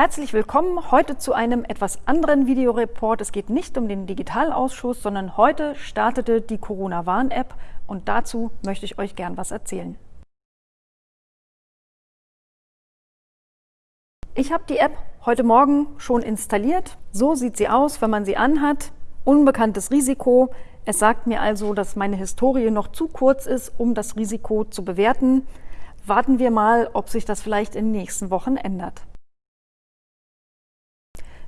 Herzlich willkommen heute zu einem etwas anderen Videoreport. Es geht nicht um den Digitalausschuss, sondern heute startete die Corona-Warn-App und dazu möchte ich euch gern was erzählen. Ich habe die App heute Morgen schon installiert. So sieht sie aus, wenn man sie anhat. Unbekanntes Risiko. Es sagt mir also, dass meine Historie noch zu kurz ist, um das Risiko zu bewerten. Warten wir mal, ob sich das vielleicht in den nächsten Wochen ändert.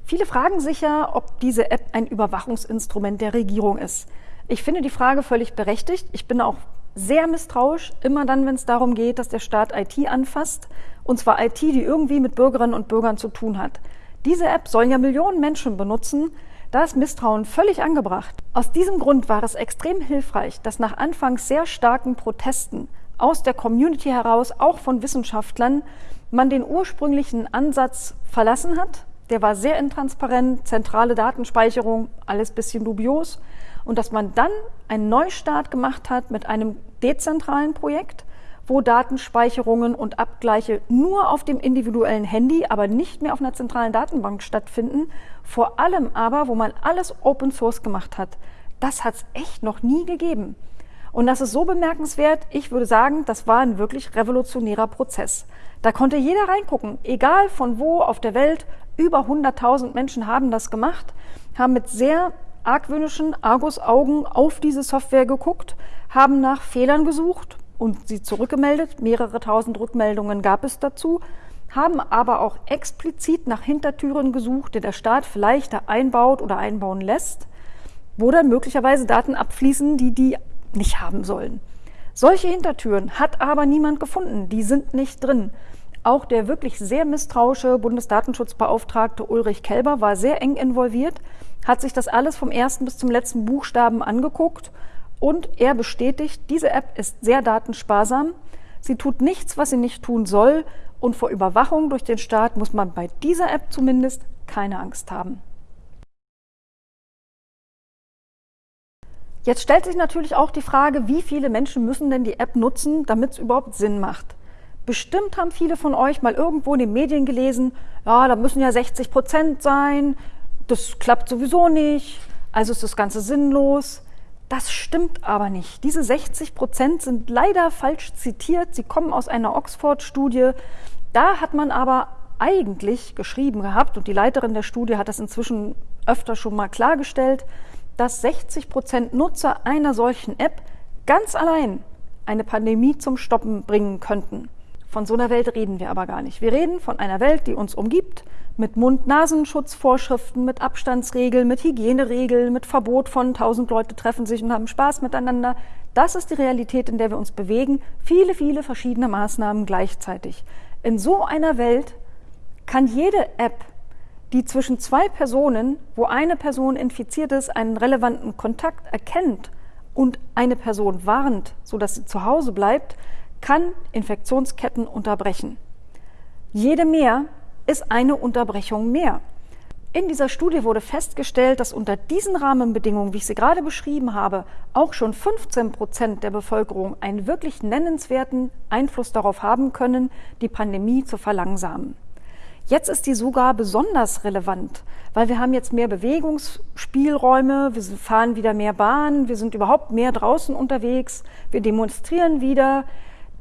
Viele fragen sich ja, ob diese App ein Überwachungsinstrument der Regierung ist. Ich finde die Frage völlig berechtigt. Ich bin auch sehr misstrauisch, immer dann, wenn es darum geht, dass der Staat IT anfasst, und zwar IT, die irgendwie mit Bürgerinnen und Bürgern zu tun hat. Diese App sollen ja Millionen Menschen benutzen, da ist Misstrauen völlig angebracht. Aus diesem Grund war es extrem hilfreich, dass nach anfangs sehr starken Protesten aus der Community heraus, auch von Wissenschaftlern, man den ursprünglichen Ansatz verlassen hat der war sehr intransparent, zentrale Datenspeicherung, alles bisschen dubios. Und dass man dann einen Neustart gemacht hat mit einem dezentralen Projekt, wo Datenspeicherungen und Abgleiche nur auf dem individuellen Handy, aber nicht mehr auf einer zentralen Datenbank stattfinden. Vor allem aber, wo man alles Open Source gemacht hat. Das hat es echt noch nie gegeben. Und das ist so bemerkenswert, ich würde sagen, das war ein wirklich revolutionärer Prozess. Da konnte jeder reingucken, egal von wo auf der Welt, über 100.000 Menschen haben das gemacht, haben mit sehr argwöhnischen Argusaugen auf diese Software geguckt, haben nach Fehlern gesucht und sie zurückgemeldet. Mehrere tausend Rückmeldungen gab es dazu, haben aber auch explizit nach Hintertüren gesucht, die der Staat vielleicht da einbaut oder einbauen lässt, wo dann möglicherweise Daten abfließen, die die nicht haben sollen. Solche Hintertüren hat aber niemand gefunden, die sind nicht drin. Auch der wirklich sehr misstrauische Bundesdatenschutzbeauftragte Ulrich Kelber war sehr eng involviert, hat sich das alles vom ersten bis zum letzten Buchstaben angeguckt und er bestätigt, diese App ist sehr datensparsam. Sie tut nichts, was sie nicht tun soll und vor Überwachung durch den Staat muss man bei dieser App zumindest keine Angst haben. Jetzt stellt sich natürlich auch die Frage, wie viele Menschen müssen denn die App nutzen, damit es überhaupt Sinn macht. Bestimmt haben viele von euch mal irgendwo in den Medien gelesen, ja, da müssen ja 60 Prozent sein, das klappt sowieso nicht, also ist das Ganze sinnlos. Das stimmt aber nicht. Diese 60 Prozent sind leider falsch zitiert. Sie kommen aus einer Oxford-Studie. Da hat man aber eigentlich geschrieben gehabt, und die Leiterin der Studie hat das inzwischen öfter schon mal klargestellt, dass 60 Prozent Nutzer einer solchen App ganz allein eine Pandemie zum Stoppen bringen könnten. Von so einer Welt reden wir aber gar nicht. Wir reden von einer Welt, die uns umgibt, mit Mund-Nasenschutzvorschriften, mit Abstandsregeln, mit Hygieneregeln, mit Verbot von tausend Leute treffen sich und haben Spaß miteinander. Das ist die Realität, in der wir uns bewegen. Viele, viele verschiedene Maßnahmen gleichzeitig. In so einer Welt kann jede App, die zwischen zwei Personen, wo eine Person infiziert ist, einen relevanten Kontakt erkennt und eine Person warnt, sodass sie zu Hause bleibt, kann Infektionsketten unterbrechen. Jede mehr ist eine Unterbrechung mehr. In dieser Studie wurde festgestellt, dass unter diesen Rahmenbedingungen, wie ich sie gerade beschrieben habe, auch schon 15 Prozent der Bevölkerung einen wirklich nennenswerten Einfluss darauf haben können, die Pandemie zu verlangsamen. Jetzt ist die sogar besonders relevant, weil wir haben jetzt mehr Bewegungsspielräume, wir fahren wieder mehr Bahn, wir sind überhaupt mehr draußen unterwegs, wir demonstrieren wieder,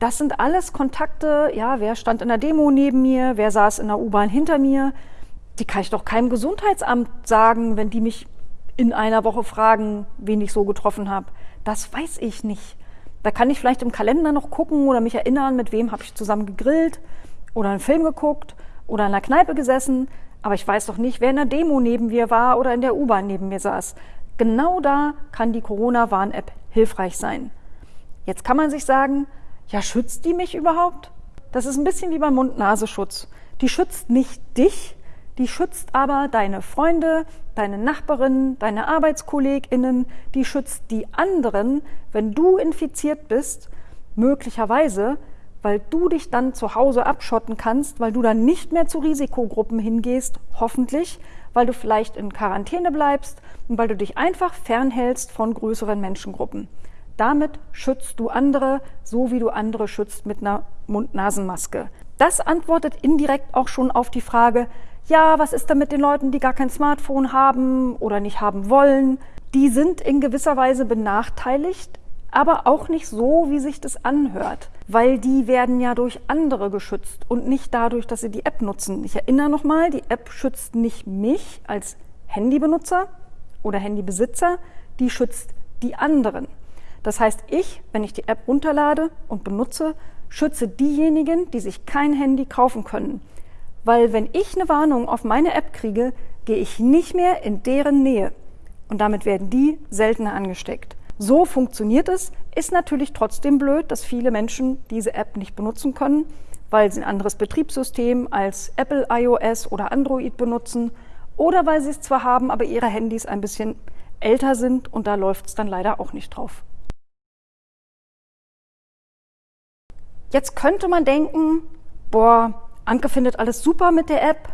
das sind alles Kontakte, ja, wer stand in der Demo neben mir, wer saß in der U-Bahn hinter mir. Die kann ich doch keinem Gesundheitsamt sagen, wenn die mich in einer Woche fragen, wen ich so getroffen habe. Das weiß ich nicht. Da kann ich vielleicht im Kalender noch gucken oder mich erinnern, mit wem habe ich zusammen gegrillt oder einen Film geguckt oder in der Kneipe gesessen. Aber ich weiß doch nicht, wer in der Demo neben mir war oder in der U-Bahn neben mir saß. Genau da kann die Corona-Warn-App hilfreich sein. Jetzt kann man sich sagen, ja, schützt die mich überhaupt? Das ist ein bisschen wie beim Mund-Nasenschutz. Die schützt nicht dich, die schützt aber deine Freunde, deine Nachbarinnen, deine ArbeitskollegInnen, die schützt die anderen, wenn du infiziert bist, möglicherweise, weil du dich dann zu Hause abschotten kannst, weil du dann nicht mehr zu Risikogruppen hingehst, hoffentlich, weil du vielleicht in Quarantäne bleibst und weil du dich einfach fernhältst von größeren Menschengruppen. Damit schützt du andere, so wie du andere schützt mit einer Mund-Nasen-Maske. Das antwortet indirekt auch schon auf die Frage, ja, was ist denn mit den Leuten, die gar kein Smartphone haben oder nicht haben wollen? Die sind in gewisser Weise benachteiligt, aber auch nicht so, wie sich das anhört, weil die werden ja durch andere geschützt und nicht dadurch, dass sie die App nutzen. Ich erinnere nochmal, die App schützt nicht mich als Handybenutzer oder Handybesitzer, die schützt die anderen. Das heißt, ich, wenn ich die App runterlade und benutze, schütze diejenigen, die sich kein Handy kaufen können. Weil wenn ich eine Warnung auf meine App kriege, gehe ich nicht mehr in deren Nähe. Und damit werden die seltener angesteckt. So funktioniert es, ist natürlich trotzdem blöd, dass viele Menschen diese App nicht benutzen können, weil sie ein anderes Betriebssystem als Apple iOS oder Android benutzen oder weil sie es zwar haben, aber ihre Handys ein bisschen älter sind und da läuft es dann leider auch nicht drauf. Jetzt könnte man denken, boah, Anke findet alles super mit der App.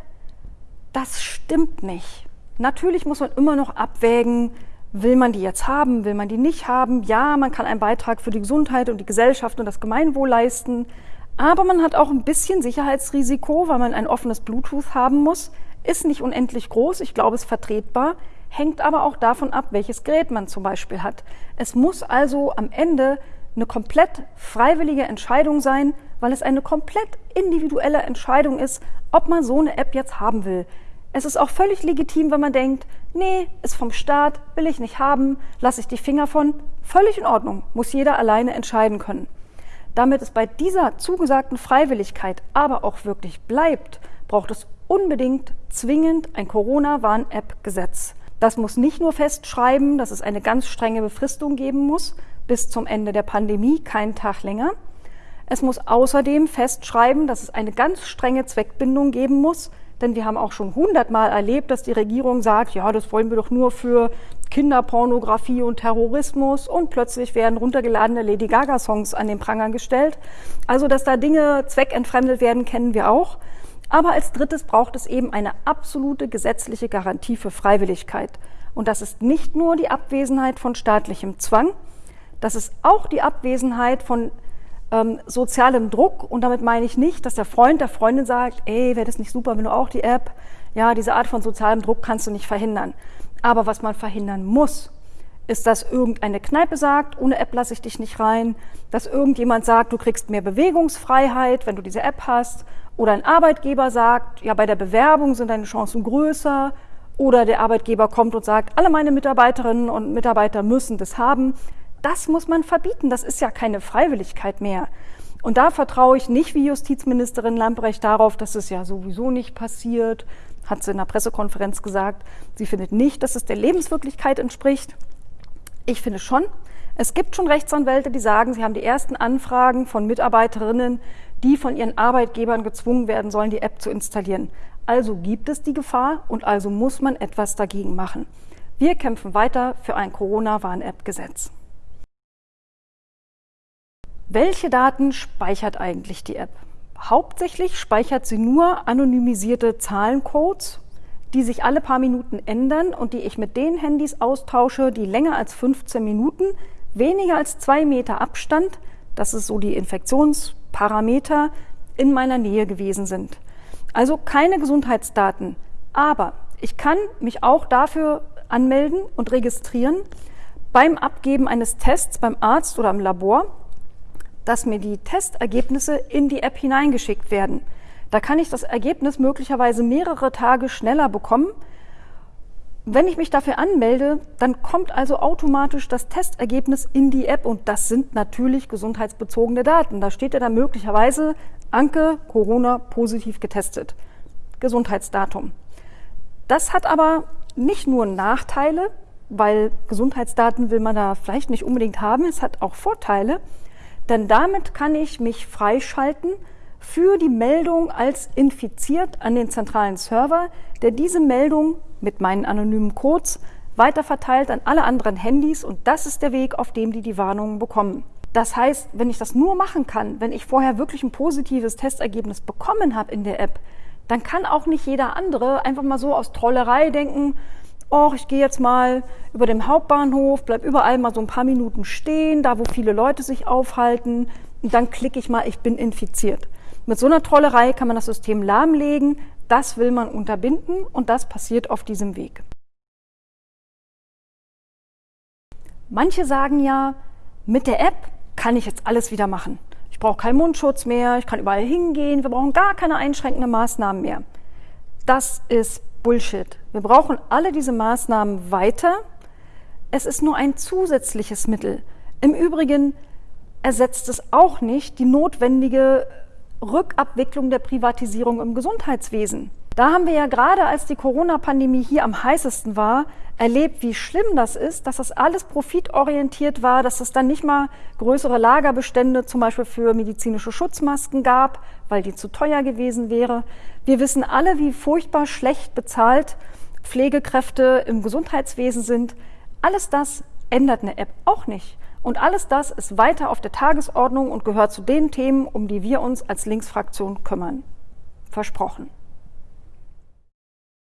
Das stimmt nicht. Natürlich muss man immer noch abwägen, will man die jetzt haben, will man die nicht haben. Ja, man kann einen Beitrag für die Gesundheit und die Gesellschaft und das Gemeinwohl leisten. Aber man hat auch ein bisschen Sicherheitsrisiko, weil man ein offenes Bluetooth haben muss. Ist nicht unendlich groß, ich glaube, es ist vertretbar, hängt aber auch davon ab, welches Gerät man zum Beispiel hat. Es muss also am Ende eine komplett freiwillige Entscheidung sein, weil es eine komplett individuelle Entscheidung ist, ob man so eine App jetzt haben will. Es ist auch völlig legitim, wenn man denkt, nee, ist vom Staat, will ich nicht haben, lasse ich die Finger von. Völlig in Ordnung, muss jeder alleine entscheiden können. Damit es bei dieser zugesagten Freiwilligkeit aber auch wirklich bleibt, braucht es unbedingt zwingend ein Corona-Warn-App-Gesetz. Das muss nicht nur festschreiben, dass es eine ganz strenge Befristung geben muss, bis zum Ende der Pandemie, keinen Tag länger. Es muss außerdem festschreiben, dass es eine ganz strenge Zweckbindung geben muss, denn wir haben auch schon hundertmal erlebt, dass die Regierung sagt, ja, das wollen wir doch nur für Kinderpornografie und Terrorismus und plötzlich werden runtergeladene Lady Gaga-Songs an den Pranger gestellt. Also, dass da Dinge zweckentfremdet werden, kennen wir auch. Aber als drittes braucht es eben eine absolute gesetzliche Garantie für Freiwilligkeit. Und das ist nicht nur die Abwesenheit von staatlichem Zwang, das ist auch die Abwesenheit von ähm, sozialem Druck. Und damit meine ich nicht, dass der Freund der Freundin sagt, ey, wäre das nicht super, wenn du auch die App, ja, diese Art von sozialem Druck kannst du nicht verhindern. Aber was man verhindern muss, ist, dass irgendeine Kneipe sagt, ohne App lasse ich dich nicht rein, dass irgendjemand sagt, du kriegst mehr Bewegungsfreiheit, wenn du diese App hast, oder ein Arbeitgeber sagt, ja, bei der Bewerbung sind deine Chancen größer, oder der Arbeitgeber kommt und sagt, alle meine Mitarbeiterinnen und Mitarbeiter müssen das haben. Das muss man verbieten. Das ist ja keine Freiwilligkeit mehr. Und da vertraue ich nicht wie Justizministerin Lamprecht darauf, dass es ja sowieso nicht passiert, hat sie in der Pressekonferenz gesagt. Sie findet nicht, dass es der Lebenswirklichkeit entspricht. Ich finde schon. Es gibt schon Rechtsanwälte, die sagen, sie haben die ersten Anfragen von Mitarbeiterinnen, die von ihren Arbeitgebern gezwungen werden sollen, die App zu installieren. Also gibt es die Gefahr und also muss man etwas dagegen machen. Wir kämpfen weiter für ein Corona-Warn-App-Gesetz. Welche Daten speichert eigentlich die App? Hauptsächlich speichert sie nur anonymisierte Zahlencodes, die sich alle paar Minuten ändern und die ich mit den Handys austausche, die länger als 15 Minuten, weniger als zwei Meter Abstand, das ist so die Infektionsparameter, in meiner Nähe gewesen sind. Also keine Gesundheitsdaten. Aber ich kann mich auch dafür anmelden und registrieren beim Abgeben eines Tests beim Arzt oder im Labor dass mir die Testergebnisse in die App hineingeschickt werden. Da kann ich das Ergebnis möglicherweise mehrere Tage schneller bekommen. Wenn ich mich dafür anmelde, dann kommt also automatisch das Testergebnis in die App und das sind natürlich gesundheitsbezogene Daten. Da steht ja dann möglicherweise Anke Corona positiv getestet. Gesundheitsdatum. Das hat aber nicht nur Nachteile, weil Gesundheitsdaten will man da vielleicht nicht unbedingt haben, es hat auch Vorteile. Denn damit kann ich mich freischalten für die Meldung als infiziert an den zentralen Server, der diese Meldung mit meinen anonymen Codes weiterverteilt an alle anderen Handys und das ist der Weg, auf dem die die Warnungen bekommen. Das heißt, wenn ich das nur machen kann, wenn ich vorher wirklich ein positives Testergebnis bekommen habe in der App, dann kann auch nicht jeder andere einfach mal so aus Trollerei denken, oh, ich gehe jetzt mal über dem Hauptbahnhof, bleib überall mal so ein paar Minuten stehen, da wo viele Leute sich aufhalten, und dann klicke ich mal, ich bin infiziert. Mit so einer Trollerei kann man das System lahmlegen, Das will man unterbinden und das passiert auf diesem Weg. Manche sagen ja, mit der App kann ich jetzt alles wieder machen. Ich brauche keinen Mundschutz mehr, ich kann überall hingehen, wir brauchen gar keine einschränkenden Maßnahmen mehr. Das ist Bullshit. Wir brauchen alle diese Maßnahmen weiter. Es ist nur ein zusätzliches Mittel. Im Übrigen ersetzt es auch nicht die notwendige Rückabwicklung der Privatisierung im Gesundheitswesen. Da haben wir ja gerade, als die Corona-Pandemie hier am heißesten war, erlebt, wie schlimm das ist, dass das alles profitorientiert war, dass es dann nicht mal größere Lagerbestände zum Beispiel für medizinische Schutzmasken gab, weil die zu teuer gewesen wäre. Wir wissen alle, wie furchtbar schlecht bezahlt Pflegekräfte im Gesundheitswesen sind. Alles das ändert eine App auch nicht. Und alles das ist weiter auf der Tagesordnung und gehört zu den Themen, um die wir uns als Linksfraktion kümmern. Versprochen.